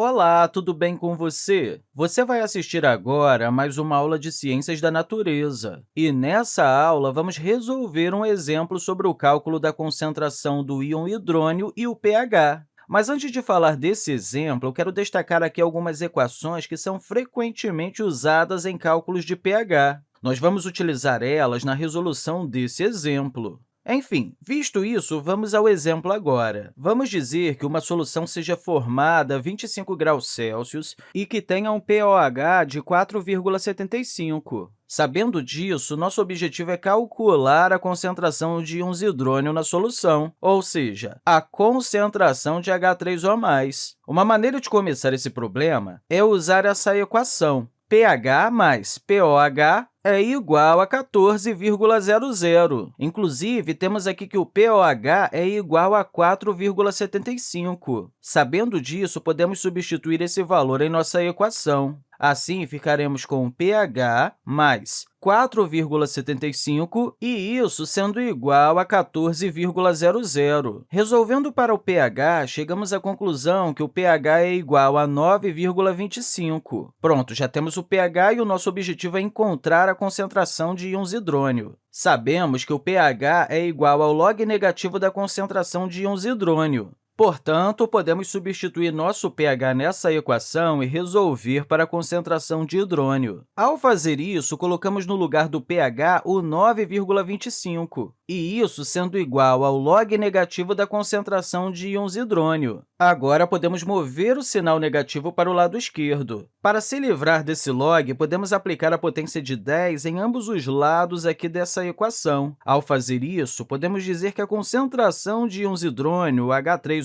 Olá, tudo bem com você? Você vai assistir agora a mais uma aula de Ciências da Natureza. E, nessa aula, vamos resolver um exemplo sobre o cálculo da concentração do íon hidrônio e o pH. Mas, antes de falar desse exemplo, eu quero destacar aqui algumas equações que são frequentemente usadas em cálculos de pH. Nós vamos utilizar elas na resolução desse exemplo. Enfim, visto isso, vamos ao exemplo agora. Vamos dizer que uma solução seja formada a 25 graus Celsius e que tenha um pOH de 4,75. Sabendo disso, nosso objetivo é calcular a concentração de íons hidrônio na solução, ou seja, a concentração de H3O+. Uma maneira de começar esse problema é usar essa equação, pH mais pOH é igual a 14,00. Inclusive, temos aqui que o pOH é igual a 4,75. Sabendo disso, podemos substituir esse valor em nossa equação. Assim, ficaremos com pH mais 4,75 e isso sendo igual a 14,00. Resolvendo para o pH, chegamos à conclusão que o pH é igual a 9,25. Pronto, já temos o pH e o nosso objetivo é encontrar a concentração de íons hidrônio. Sabemos que o pH é igual ao log negativo da concentração de íons hidrônio. Portanto, podemos substituir nosso pH nessa equação e resolver para a concentração de hidrônio. Ao fazer isso, colocamos no lugar do pH o 9,25, e isso sendo igual ao log negativo da concentração de íons hidrônio. Agora, podemos mover o sinal negativo para o lado esquerdo. Para se livrar desse log, podemos aplicar a potência de 10 em ambos os lados aqui dessa equação. Ao fazer isso, podemos dizer que a concentração de íons hidrônio,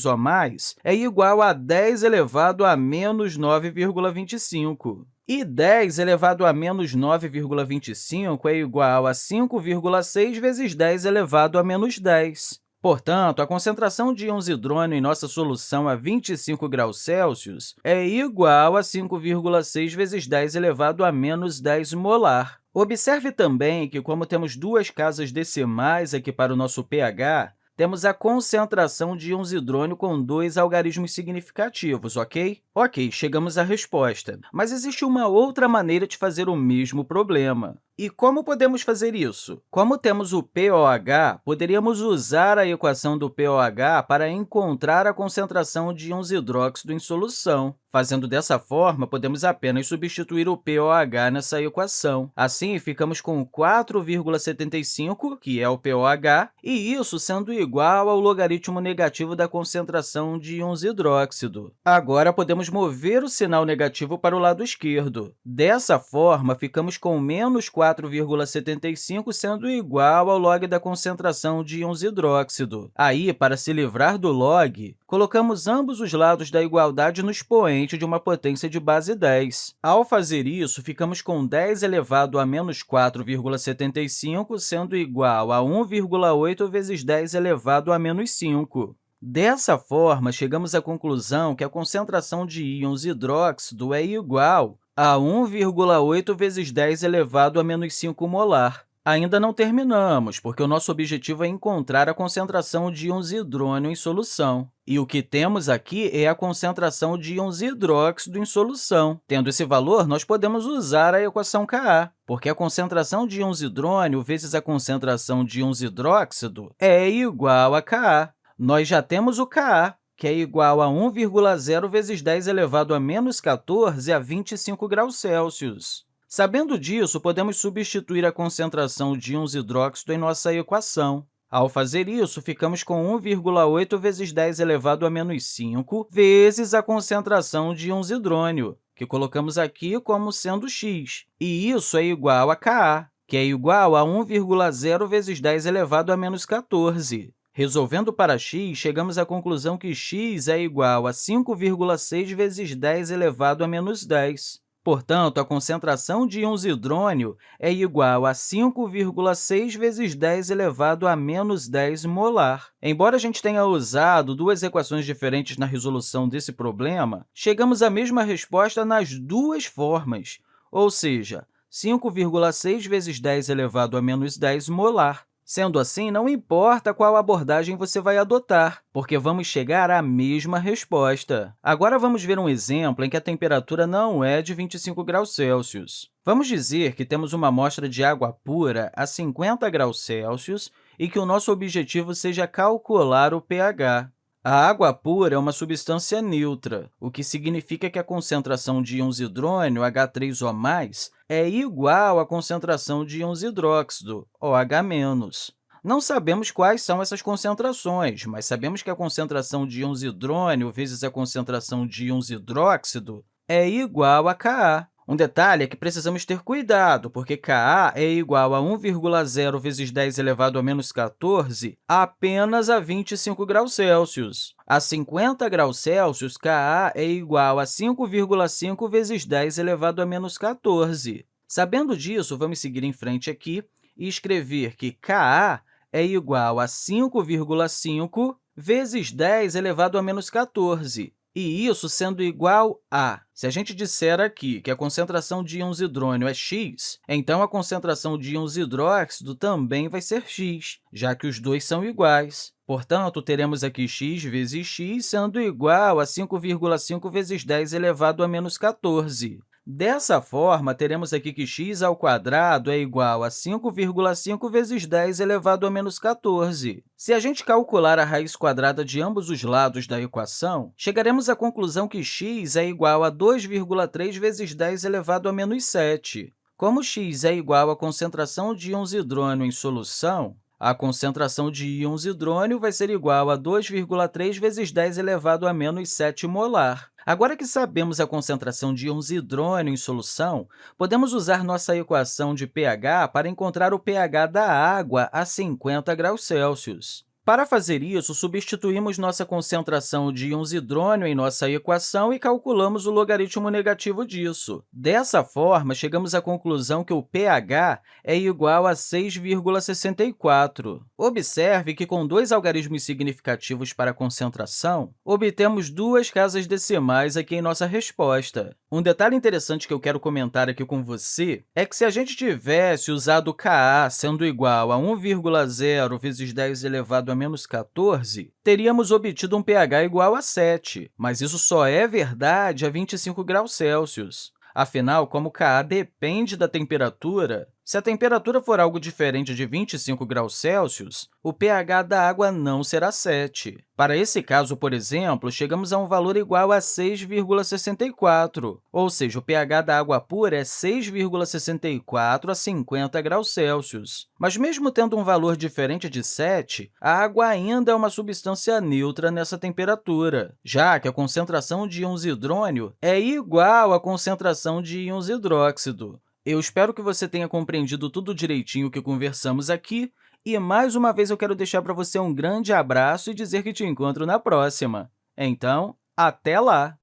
H3O+, é igual a 10 elevado a menos 9,25. E 10 elevado a menos 9,25 é igual a 5,6 vezes 10 elevado a menos 10. Portanto, a concentração de íons hidrônio em nossa solução a 25 graus Celsius é igual a 5,6 vezes 10 elevado a menos 10 molar. Observe também que, como temos duas casas decimais aqui para o nosso pH, temos a concentração de íons hidrônio com dois algarismos significativos, ok? Ok, chegamos à resposta. Mas existe uma outra maneira de fazer o mesmo problema. E como podemos fazer isso? Como temos o pOH, poderíamos usar a equação do pOH para encontrar a concentração de íons hidróxido em solução. Fazendo dessa forma, podemos apenas substituir o pOH nessa equação. Assim, ficamos com 4,75, que é o pOH, e isso sendo igual ao logaritmo negativo da concentração de íons hidróxido. Agora, podemos mover o sinal negativo para o lado esquerdo. Dessa forma, ficamos com menos 4 4,75 sendo igual ao log da concentração de íons hidróxido. Aí, para se livrar do log, colocamos ambos os lados da igualdade no expoente de uma potência de base 10. Ao fazer isso, ficamos com 10 elevado a menos 4,75 sendo igual a 1,8 vezes 10 elevado a menos 5. Dessa forma, chegamos à conclusão que a concentração de íons hidróxido é igual a 1,8 vezes 10 elevado a menos 5 molar. Ainda não terminamos, porque o nosso objetivo é encontrar a concentração de íons hidrônio em solução. E o que temos aqui é a concentração de íons hidróxido em solução. Tendo esse valor, nós podemos usar a equação Ka, porque a concentração de íons hidrônio vezes a concentração de íons hidróxido é igual a Ka. Nós já temos o Ka, que é igual a 1,0 vezes 10 elevado a menos 14 a 25 graus Celsius. Sabendo disso, podemos substituir a concentração de íons hidróxido em nossa equação. Ao fazer isso, ficamos com 1,8 vezes 10 elevado a menos 5 vezes a concentração de íons hidrônio, que colocamos aqui como sendo x, e isso é igual a Ka, que é igual a 1,0 vezes 10 elevado a menos 14. Resolvendo para x, chegamos à conclusão que x é igual a 5,6 vezes 10 elevado a menos 10. Portanto, a concentração de íons hidrônio é igual a 5,6 vezes 10 elevado a menos 10 molar. Embora a gente tenha usado duas equações diferentes na resolução desse problema, chegamos à mesma resposta nas duas formas, ou seja, 5,6 vezes 10 elevado a menos 10 molar. Sendo assim, não importa qual abordagem você vai adotar, porque vamos chegar à mesma resposta. Agora, vamos ver um exemplo em que a temperatura não é de 25 graus Celsius. Vamos dizer que temos uma amostra de água pura a 50 graus Celsius e que o nosso objetivo seja calcular o pH. A água pura é uma substância neutra, o que significa que a concentração de íons hidrônio, H3O+, é igual à concentração de íons hidróxido, OH-. Não sabemos quais são essas concentrações, mas sabemos que a concentração de íons hidrônio vezes a concentração de íons hidróxido é igual a Ka. Um detalhe é que precisamos ter cuidado, porque Ka é igual a 1,0 vezes 10 elevado a menos 14 apenas a 25 graus Celsius. A 50 graus Celsius, Ka é igual a 5,5 vezes 10 elevado a menos 14. Sabendo disso, vamos seguir em frente aqui e escrever que Ka é igual a 5,5 vezes 10 elevado a menos 14 e isso sendo igual a... Se a gente disser aqui que a concentração de íons hidrônio é x, então a concentração de íons hidróxido também vai ser x, já que os dois são iguais. Portanto, teremos aqui x vezes x sendo igual a 5,5 vezes 10 elevado a menos 14. Dessa forma, teremos aqui que x ao quadrado é igual a 5,5 vezes 10 elevado a menos 14. Se a gente calcular a raiz quadrada de ambos os lados da equação, chegaremos à conclusão que x é igual a 2,3 vezes 10 elevado a menos 7. Como x é igual à concentração de íons hidrônio em solução, a concentração de íons hidrônio vai ser igual a 2,3 vezes 10 elevado a menos 7 molar. Agora que sabemos a concentração de íons hidrônio em solução, podemos usar nossa equação de pH para encontrar o pH da água a 50 graus Celsius. Para fazer isso, substituímos nossa concentração de íons hidrônio em nossa equação e calculamos o logaritmo negativo disso. Dessa forma, chegamos à conclusão que o pH é igual a 6,64. Observe que, com dois algarismos significativos para a concentração, obtemos duas casas decimais aqui em nossa resposta. Um detalhe interessante que eu quero comentar aqui com você é que, se a gente tivesse usado Ka sendo igual a 1,0 vezes 10 elevado a menos 14, teríamos obtido um pH igual a 7, mas isso só é verdade a 25 graus Celsius. Afinal, como Ka depende da temperatura, se a temperatura for algo diferente de 25 graus Celsius, o pH da água não será 7. Para esse caso, por exemplo, chegamos a um valor igual a 6,64, ou seja, o pH da água pura é 6,64 a 50 graus Celsius. Mas, mesmo tendo um valor diferente de 7, a água ainda é uma substância neutra nessa temperatura, já que a concentração de íons hidrônio é igual à concentração de íons hidróxido. Eu espero que você tenha compreendido tudo direitinho que conversamos aqui, e, mais uma vez, eu quero deixar para você um grande abraço e dizer que te encontro na próxima. Então, até lá!